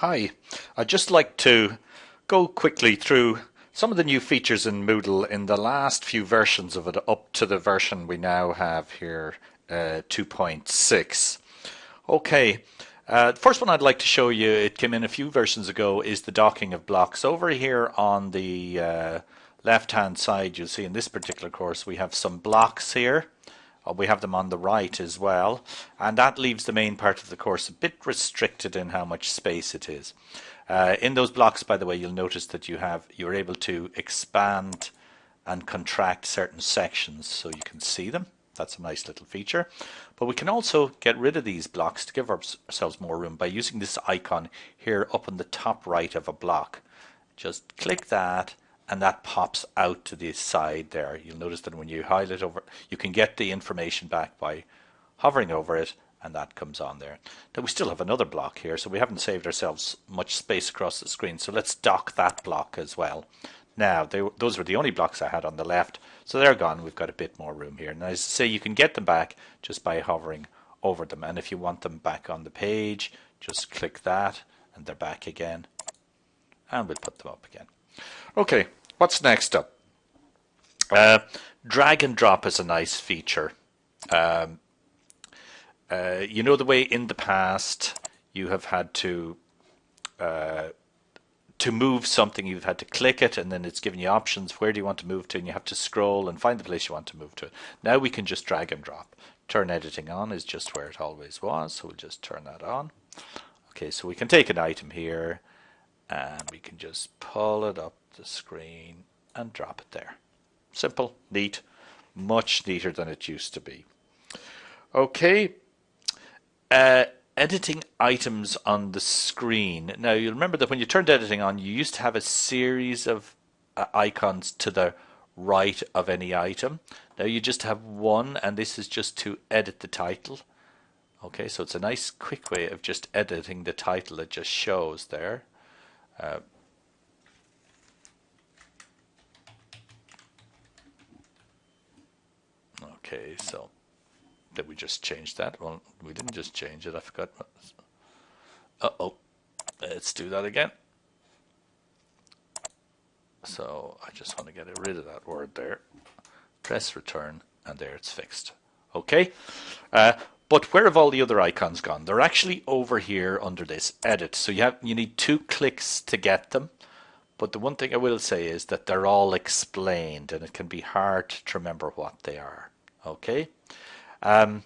Hi, I'd just like to go quickly through some of the new features in Moodle in the last few versions of it up to the version we now have here, uh, 2.6. Okay, uh, the first one I'd like to show you, it came in a few versions ago, is the docking of blocks. Over here on the uh, left hand side you'll see in this particular course we have some blocks here uh, we have them on the right as well and that leaves the main part of the course a bit restricted in how much space it is. Uh, in those blocks by the way you'll notice that you have you're able to expand and contract certain sections so you can see them. That's a nice little feature. But we can also get rid of these blocks to give ourselves more room by using this icon here up on the top right of a block. Just click that and that pops out to the side there. You'll notice that when you highlight over, you can get the information back by hovering over it and that comes on there. Now we still have another block here, so we haven't saved ourselves much space across the screen. So let's dock that block as well. Now, they, those were the only blocks I had on the left, so they're gone. We've got a bit more room here. Now, as I say, you can get them back just by hovering over them. And if you want them back on the page, just click that, and they're back again. And we'll put them up again. Okay, What's next up? Uh, drag and drop is a nice feature. Um, uh, you know the way in the past you have had to uh, to move something you've had to click it and then it's giving you options where do you want to move to and you have to scroll and find the place you want to move to now we can just drag and drop turn editing on is just where it always was so we'll just turn that on okay so we can take an item here and we can just pull it up the screen and drop it there. Simple, neat, much neater than it used to be. Okay, uh, editing items on the screen. Now you'll remember that when you turned editing on, you used to have a series of uh, icons to the right of any item. Now you just have one, and this is just to edit the title. Okay, so it's a nice quick way of just editing the title. It just shows there. Uh, okay, so did we just change that? Well, we didn't just change it. I forgot. Uh-oh. Let's do that again. So I just want to get rid of that word there. Press return, and there it's fixed. Okay. Uh, but where have all the other icons gone? They're actually over here under this edit. So you have you need two clicks to get them. But the one thing I will say is that they're all explained and it can be hard to remember what they are. Okay. Um,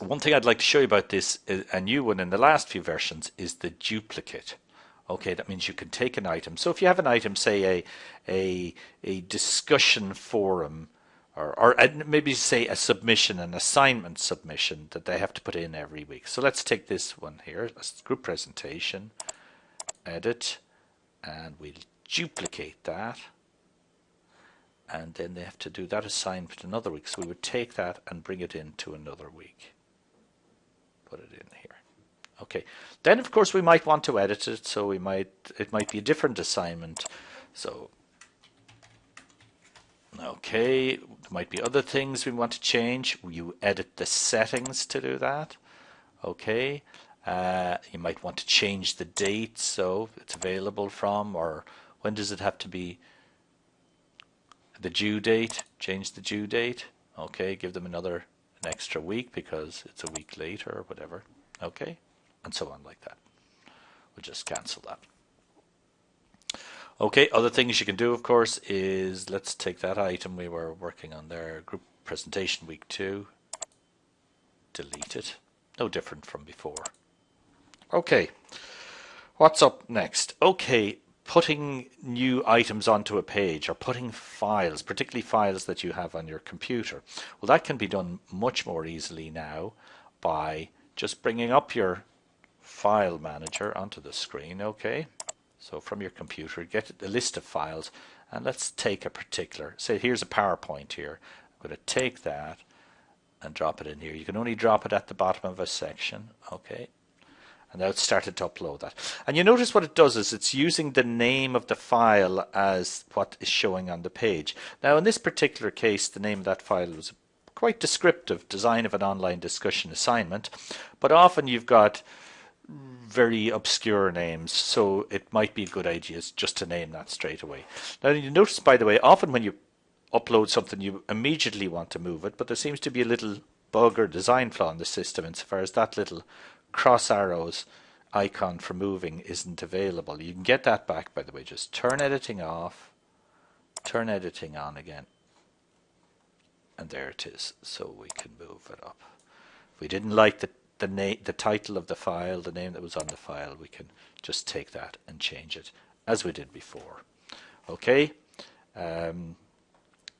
one thing I'd like to show you about this, a new one in the last few versions, is the duplicate. Okay, that means you can take an item. So if you have an item, say a a, a discussion forum or, or uh, maybe say a submission, an assignment submission that they have to put in every week. So let's take this one here, a group presentation, edit, and we'll duplicate that. And then they have to do that assignment another week. So we would take that and bring it into another week. Put it in here. Okay. Then of course we might want to edit it. So we might, it might be a different assignment. So Okay, there might be other things we want to change. You edit the settings to do that. Okay, uh, you might want to change the date so it's available from or when does it have to be? The due date change the due date. Okay give them another an extra week because it's a week later or whatever. Okay and so on like that. We'll just cancel that Okay, other things you can do, of course, is let's take that item we were working on there, group presentation week two, delete it. No different from before. Okay, what's up next? Okay, putting new items onto a page or putting files, particularly files that you have on your computer. Well, that can be done much more easily now by just bringing up your file manager onto the screen, okay? So from your computer, get a list of files and let's take a particular, say here's a PowerPoint here. I'm going to take that and drop it in here. You can only drop it at the bottom of a section, okay? And now it's started to upload that. And you notice what it does is it's using the name of the file as what is showing on the page. Now in this particular case, the name of that file was quite descriptive, design of an online discussion assignment. But often you've got very obscure names, so it might be a good idea just to name that straight away. Now you notice, by the way, often when you upload something, you immediately want to move it, but there seems to be a little bug or design flaw in the system insofar as that little cross arrows icon for moving isn't available. You can get that back, by the way. Just turn editing off, turn editing on again, and there it is. So we can move it up. If we didn't like the the name, the title of the file, the name that was on the file, we can just take that and change it as we did before. Okay. Um,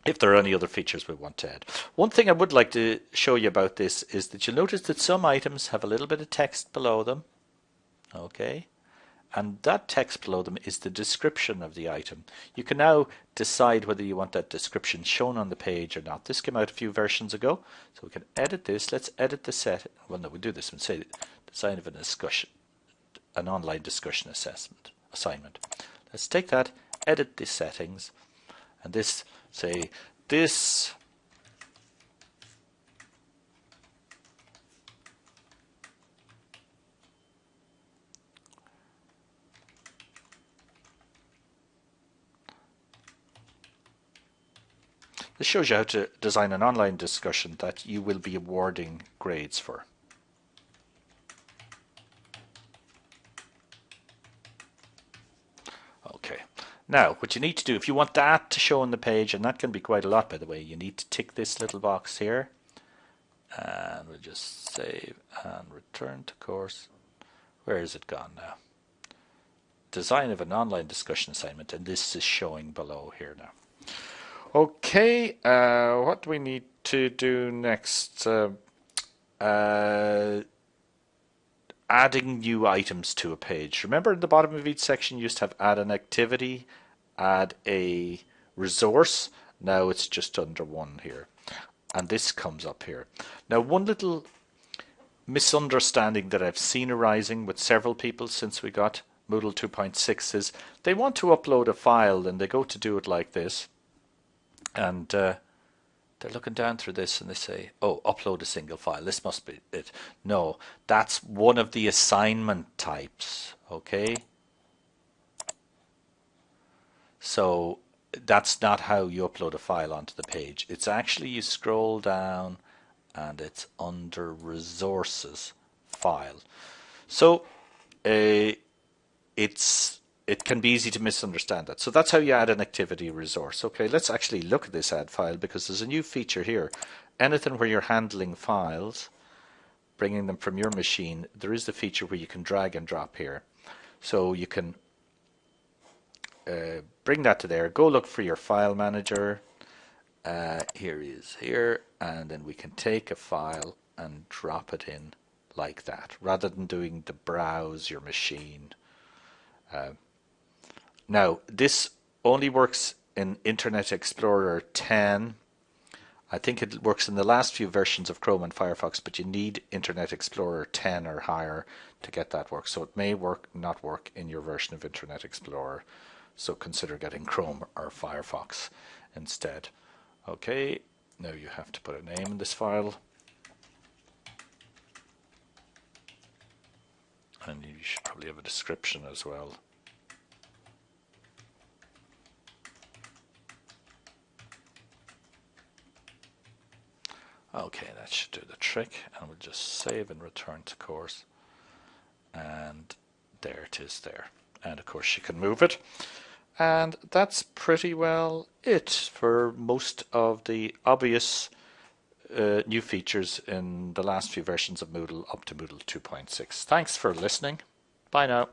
if there are any other features we want to add. One thing I would like to show you about this is that you'll notice that some items have a little bit of text below them. Okay. And that text below them is the description of the item. You can now decide whether you want that description shown on the page or not. This came out a few versions ago, so we can edit this. Let's edit the set. Well, no, we'll do this and say design of a discussion, an online discussion assessment assignment. Let's take that, edit the settings, and this say this This shows you how to design an online discussion that you will be awarding grades for. Okay, now what you need to do, if you want that to show on the page, and that can be quite a lot by the way, you need to tick this little box here, and we'll just save and return to course. Where is it gone now? Design of an online discussion assignment, and this is showing below here now. Okay, uh, what do we need to do next? Uh, uh, adding new items to a page. Remember at the bottom of each section you used to have add an activity, add a resource. Now it's just under one here. And this comes up here. Now one little misunderstanding that I've seen arising with several people since we got Moodle 2.6 is they want to upload a file and they go to do it like this and uh, they're looking down through this and they say, oh, upload a single file. This must be it. No, that's one of the assignment types, okay? So that's not how you upload a file onto the page. It's actually you scroll down and it's under resources file. So uh, it's it can be easy to misunderstand that. So that's how you add an activity resource. Okay, let's actually look at this add file because there's a new feature here. Anything where you're handling files, bringing them from your machine, there is the feature where you can drag and drop here. So you can uh, bring that to there, go look for your file manager. Uh, here is here, and then we can take a file and drop it in like that, rather than doing the browse your machine. Uh, now, this only works in Internet Explorer 10. I think it works in the last few versions of Chrome and Firefox, but you need Internet Explorer 10 or higher to get that work. So it may work, not work in your version of Internet Explorer. So consider getting Chrome or Firefox instead. Okay, now you have to put a name in this file. And you should probably have a description as well. Okay, that should do the trick. And we'll just save and return to course. And there it is there. And of course you can move it. And that's pretty well it for most of the obvious uh, new features in the last few versions of Moodle up to Moodle 2.6. Thanks for listening. Bye now.